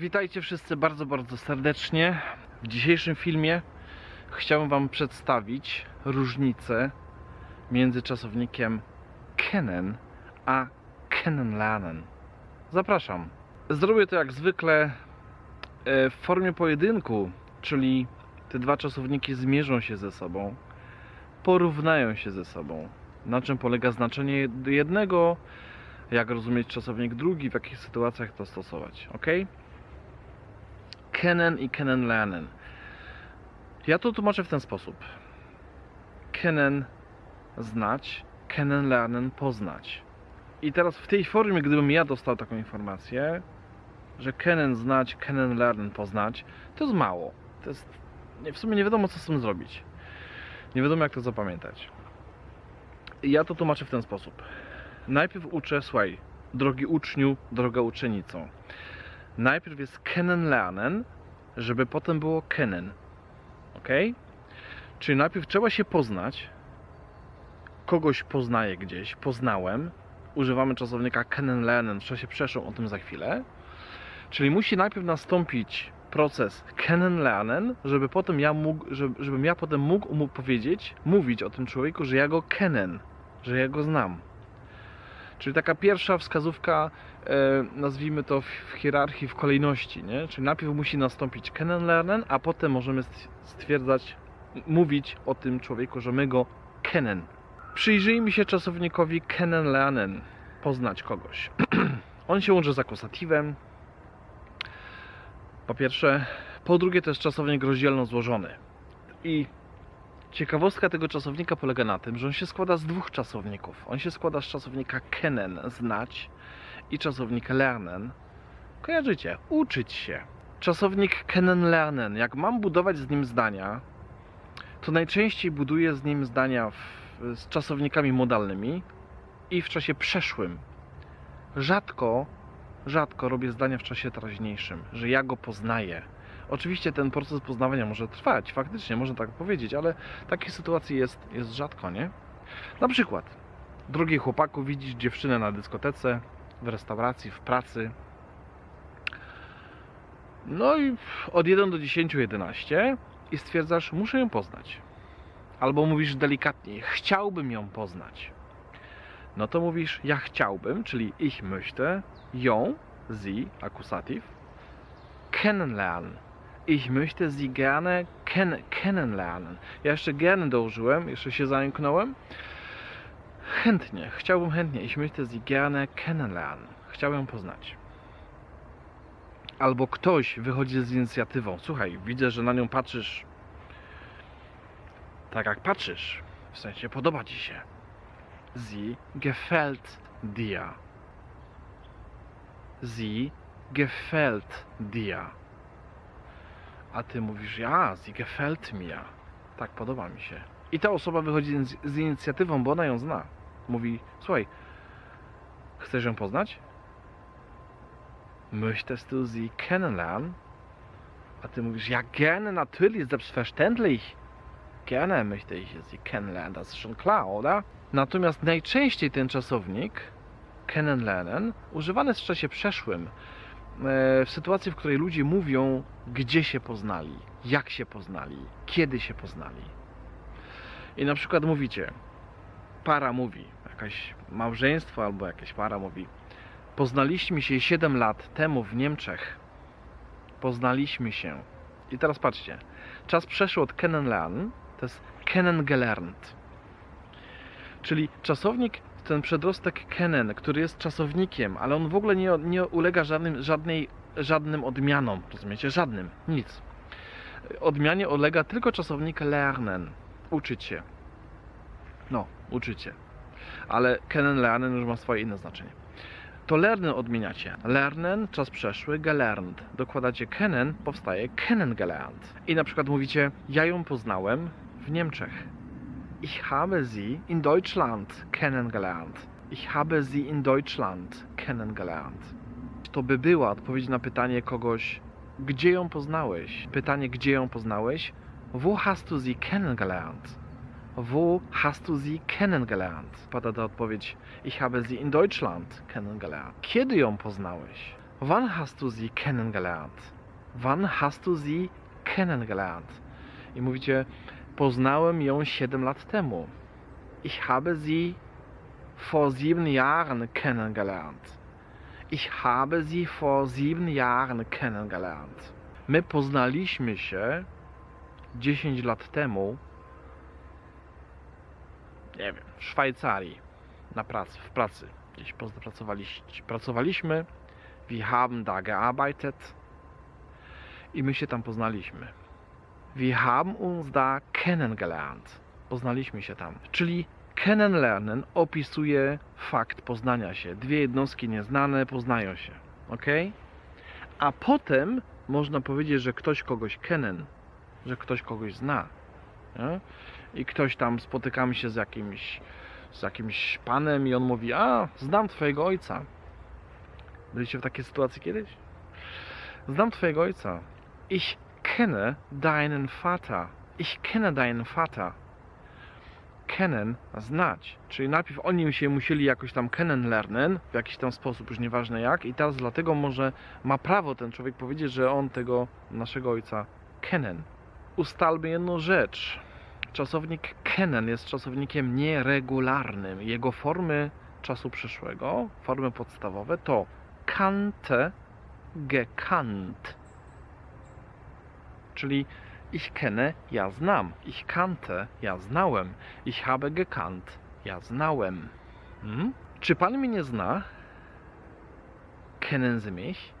Witajcie wszyscy bardzo, bardzo serdecznie. W dzisiejszym filmie chciałem Wam przedstawić różnicę między czasownikiem Kenen a Kennenlernen. Zapraszam. Zrobię to jak zwykle e, w formie pojedynku, czyli te dwa czasowniki zmierzą się ze sobą, porównają się ze sobą. Na czym polega znaczenie jednego, jak rozumieć czasownik drugi, w jakich sytuacjach to stosować. ok? Kennen i Kennenlernen. Ja to tłumaczę w ten sposób. Kennen znać, Kennenlernen poznać. I teraz w tej formie, gdybym ja dostał taką informację, że kennen znać, Kennenlernen poznać, to jest mało. To jest, w sumie nie wiadomo co z tym zrobić. Nie wiadomo jak to zapamiętać. I ja to tłumaczę w ten sposób. Najpierw uczę, słuchaj, drogi uczniu, droga uczennico. Najpierw jest Kennenlernen, żeby potem było kennen. Ok? Czyli najpierw trzeba się poznać. Kogoś poznaję gdzieś, poznałem. Używamy czasownika Kennenlernen w czasie przeszłym, o tym za chwilę. Czyli musi najpierw nastąpić proces Kennenlernen, żeby potem ja mógł, żeby, żebym ja potem mógł mu powiedzieć, mówić o tym człowieku, że ja go kennen, że ja go znam. Czyli taka pierwsza wskazówka, e, nazwijmy to w, hierarchii, w kolejności, nie? Czyli najpierw musi nastąpić Kennenlernen, a potem możemy st- stwierdzać, mówić o tym człowieku, że my go kennen. Przyjrzyjmy się czasownikowi Kennenlernen, poznać kogoś. On się łączy z akusatywem, po pierwsze. Po drugie, to jest czasownik rozdzielno złożony. I ciekawostka tego czasownika polega na tym, że on się składa z dwóch czasowników. On się składa z czasownika kennen, znać, i czasownika lernen. Kojarzycie? Uczyć się. Czasownik kennen lernen. Jak mam budować z nim zdania, to najczęściej buduję z nim zdania w, z czasownikami modalnymi i w czasie przeszłym. Rzadko rzadko robię zdania w czasie teraźniejszym, że ja go poznaję. Oczywiście ten proces poznawania może trwać, faktycznie można tak powiedzieć, ale takich sytuacji jest, jest rzadko, nie? Na przykład, drogi chłopaku, widzisz dziewczynę na dyskotece, w restauracji, w pracy. No i od 1 do 10, 11 i stwierdzasz, muszę ją poznać. Albo mówisz delikatniej, chciałbym ją poznać. No to mówisz, ja chciałbym, czyli ich möchte, ją, sie, akusativ, kennenlernen. Ich möchte sie gerne ken kennenlernen. Ja jeszcze gerne dołożyłem, jeszcze się zająknąłem. Chętnie, chciałbym chętnie. Ich möchte sie gerne kennenlernen. Chciałbym poznać. Albo ktoś wychodzi z inicjatywą. Słuchaj, widzę, że na nią patrzysz tak jak patrzysz. W sensie podoba ci się. Sie gefällt dir. Sie gefällt dir. A ty mówisz, ja, sie gefällt mir. Tak, podoba mi się. I ta osoba wychodzi z, z inicjatywą, bo ona ją zna. Mówi, słuchaj, chcesz ją poznać? Möchtest du sie kennenlernen? A ty mówisz, ja gerne, natürlich, selbstverständlich. Gerne möchte ich sie kennenlernen, das ist schon klar, oder? Natomiast najczęściej ten czasownik kennenlernen używany jest w czasie przeszłym w sytuacji, w której ludzie mówią, gdzie się poznali, jak się poznali, kiedy się poznali. I na przykład mówicie, para mówi, jakaś małżeństwo albo jakaś para mówi, poznaliśmy się 7 lat temu w Niemczech. Poznaliśmy się. I teraz patrzcie, czas przeszły od kennenlernen, to jest kennengelernt. Czyli czasownik, ten przedrostek kennen, który jest czasownikiem, ale on w ogóle nie, nie ulega żadnym, żadnej, żadnym odmianom, rozumiecie? Żadnym, nic. Odmianie ulega tylko czasownik lernen, uczyć się. No, uczyć się. Ale kennen, lernen już ma swoje inne znaczenie. To lernen odmieniacie. Lernen, czas przeszły, gelernt. Dokładacie kennen, powstaje kennengelernt. I na przykład mówicie, ja ją poznałem w Niemczech. Ich habe sie in Deutschland kennengelernt. Ich habe sie in Deutschland kennengelernt. To by była odpowiedź na pytanie kogoś, gdzie ją poznałeś? Pytanie, gdzie ją poznałeś? Wo hast du sie kennengelernt? Wo hast du sie kennengelernt? Pada ta odpowiedź, ich habe sie in Deutschland kennengelernt. Kiedy ją poznałeś? Wann hast du sie kennengelernt? Wann hast du sie kennengelernt? I mówicie, poznałem ją 7 lat temu. Ich habe sie vor sieben Jahren kennengelernt. Ich habe sie vor sieben Jahren kennengelernt. My poznaliśmy się 10 lat temu, nie wiem, w Szwajcarii, na pracy, w pracy. Gdzieś pracowaliśmy, wir haben da gearbeitet i my się tam poznaliśmy. Wir haben uns da kennengelernt. Poznaliśmy się tam. Czyli kennenlernen opisuje fakt poznania się. Dwie jednostki nieznane poznają się. Ok? A potem można powiedzieć, że ktoś kogoś kennen, że ktoś kogoś zna. Nie? I ktoś tam spotykamy się z jakimś, z jakimś panem i on mówi: A, znam twojego ojca. Byliście w takiej sytuacji kiedyś? Znam twojego ojca. Ich kenne deinen Vater. Ich kenne deinen Vater. Kennen, znać. Czyli najpierw oni się musieli jakoś tam kennenlernen, w jakiś tam sposób, już nieważne jak, i teraz dlatego może ma prawo ten człowiek powiedzieć, że on tego naszego ojca kennen. Ustalmy jedną rzecz. Czasownik kennen jest czasownikiem nieregularnym. Jego formy czasu przyszłego, formy podstawowe to kannte, gekannt. Czyli ich kenne, ja znam. Ich kannte, ja znałem. Ich habe gekannt, ja znałem. Hmm? Czy pan mnie nie zna? Kennen Sie mich?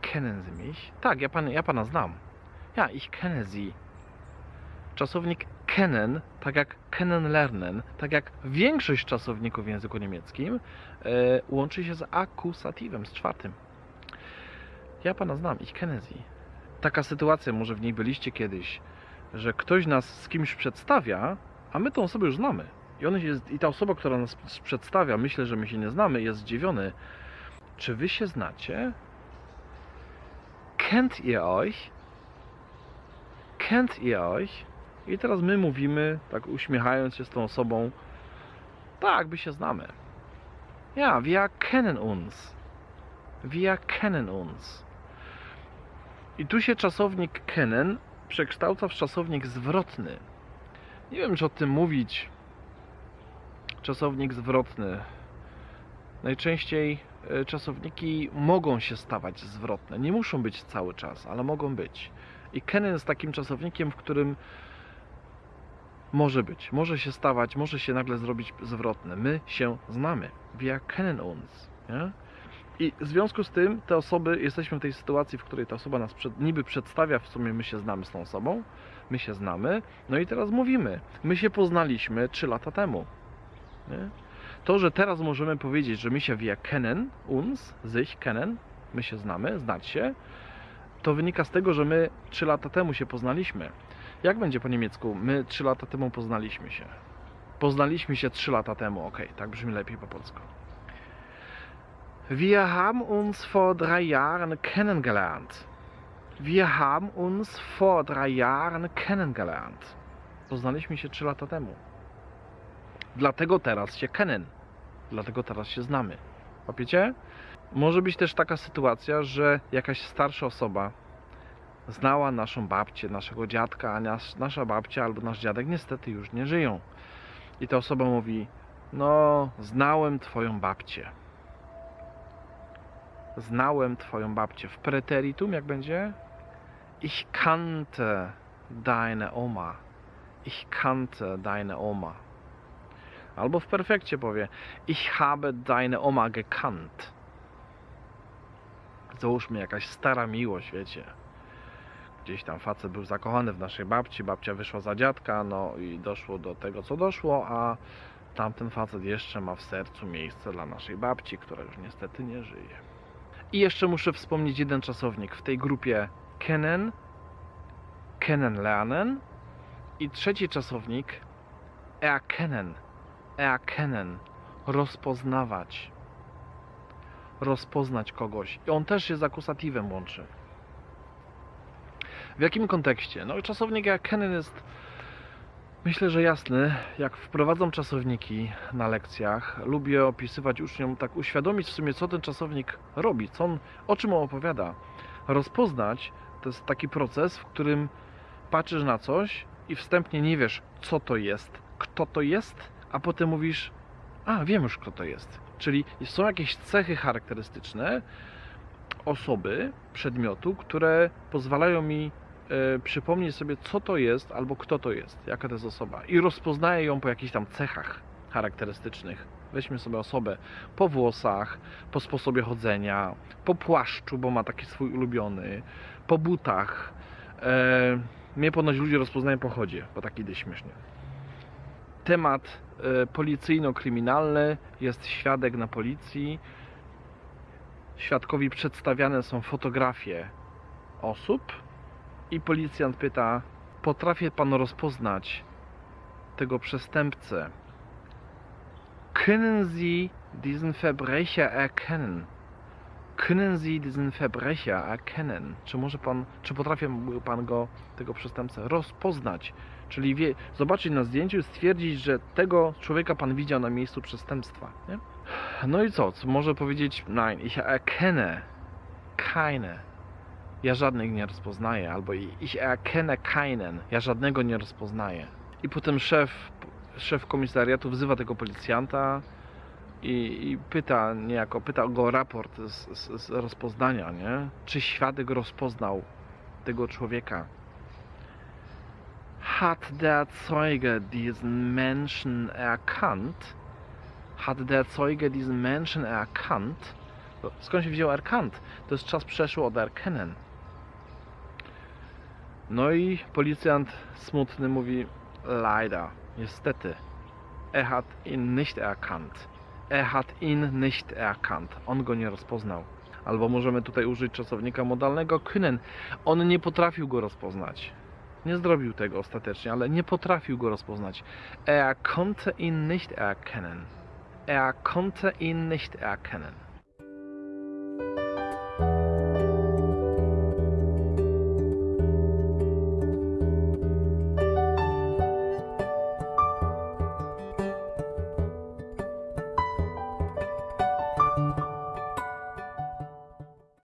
Kennen Sie mich? Tak, ja, pan, ja pana znam. Ja, ich kenne Sie. Czasownik kennen, tak jak kennenlernen, tak jak większość czasowników w języku niemieckim, e, łączy się z akusatywem, z czwartym. Ja pana znam, ich kenne Sie taka sytuacja, może w niej byliście kiedyś, że ktoś nas z kimś przedstawia, a my tą osobę już znamy. I, on jest, I ta osoba, która nas przedstawia, myślę, że my się nie znamy, jest zdziwiony. Czy wy się znacie? Kennt ihr euch? Kennt ihr euch? I teraz my mówimy, tak uśmiechając się z tą osobą, tak, by się znamy. Ja, wir kennen uns. Wir kennen uns. I tu się czasownik kennen przekształca w czasownik zwrotny. Nie wiem, czy o tym mówić. Czasownik zwrotny. Najczęściej e, czasowniki mogą się stawać zwrotne. Nie muszą być cały czas, ale mogą być. I kennen jest takim czasownikiem, w którym może być, może się stawać, może się nagle zrobić zwrotne. My się znamy. Wir kennen uns. Nie? I w związku z tym te osoby, jesteśmy w tej sytuacji, w której ta osoba nas przed, niby przedstawia, w sumie my się znamy z tą osobą, my się znamy, no i teraz mówimy, my się poznaliśmy 3 lata temu. Nie? To, że teraz możemy powiedzieć, że my się wir kennen, uns, sich kennen, my się znamy, znać się, to wynika z tego, że my 3 lata temu się poznaliśmy. Jak będzie po niemiecku? My 3 lata temu poznaliśmy się. Poznaliśmy się 3 lata temu, ok, tak brzmi lepiej po polsku. Wir haben uns vor drei Jahren kennengelernt. Wir haben uns vor drei Jahren kennengelernt. Poznaliśmy się 3 lata temu. Dlatego teraz się kennen. Dlatego teraz się znamy. Łapiecie? Może być też taka sytuacja, że jakaś starsza osoba znała naszą babcię, naszego dziadka, a nas, nasza babcia albo nasz dziadek niestety już nie żyją. I ta osoba mówi: No, znałem twoją babcię znałem twoją babcię. W preteritum jak będzie? Ich kannte deine Oma. Ich kannte deine Oma. Albo w perfekcie powie Ich habe deine Oma gekannt. Załóżmy jakaś stara miłość, wiecie. Gdzieś tam facet był zakochany w naszej babci, babcia wyszła za dziadka, no i doszło do tego, co doszło, a tamten facet jeszcze ma w sercu miejsce dla naszej babci, która już niestety nie żyje. I jeszcze muszę wspomnieć jeden czasownik w tej grupie kennen, kennenlernen i trzeci czasownik erkennen, erkennen, rozpoznawać, rozpoznać kogoś. I on też się z akusatywem łączy. W jakim kontekście? No czasownik erkennen jest Myślę, że jasny. Jak wprowadzam czasowniki na lekcjach, lubię opisywać uczniom, tak uświadomić w sumie, co ten czasownik robi, co on, o czym on opowiada. Rozpoznać to jest taki proces, w którym patrzysz na coś i wstępnie nie wiesz, co to jest, kto to jest, a potem mówisz, a wiem już, kto to jest. Czyli są jakieś cechy charakterystyczne osoby, przedmiotu, które pozwalają mi przypomnieć sobie, co to jest albo kto to jest, jaka to jest osoba. I rozpoznaję ją po jakichś tam cechach charakterystycznych. Weźmy sobie osobę po włosach, po sposobie chodzenia, po płaszczu, bo ma taki swój ulubiony, po butach. E, mnie ponoć ludzie rozpoznają po chodzie, bo tak idę śmiesznie. Temat e, policyjno-kryminalny, jest świadek na policji. Świadkowi przedstawiane są fotografie osób i policjant pyta: Potrafię pan rozpoznać tego przestępcę? Können Sie diesen Verbrecher erkennen? Können Sie diesen Verbrecher erkennen? Czy może pan, czy potrafi pan go, tego przestępcę, rozpoznać? Czyli wie, zobaczyć na zdjęciu i stwierdzić, że tego człowieka pan widział na miejscu przestępstwa. Nie? No i co? Może powiedzieć, nein, ich erkenne keine. Ja żadnych nie rozpoznaję, albo ich erkenne keinen. Ja żadnego nie rozpoznaję. I potem szef, szef komisariatu wzywa tego policjanta i, i pyta niejako, pyta go o raport z, z, z rozpoznania, nie? Czy świadek rozpoznał tego człowieka? Hat der Zeuge diesen Menschen erkannt? Hat der Zeuge diesen Menschen erkannt? Skąd się wziął erkannt? To jest czas przeszły od erkennen. No i policjant smutny mówi leider, niestety. Er hat ihn nicht erkannt. Er hat ihn nicht erkannt. On go nie rozpoznał. Albo możemy tutaj użyć czasownika modalnego können. On nie potrafił go rozpoznać. Nie zrobił tego ostatecznie, ale nie potrafił go rozpoznać. Er konnte ihn nicht erkennen. Er konnte ihn nicht erkennen.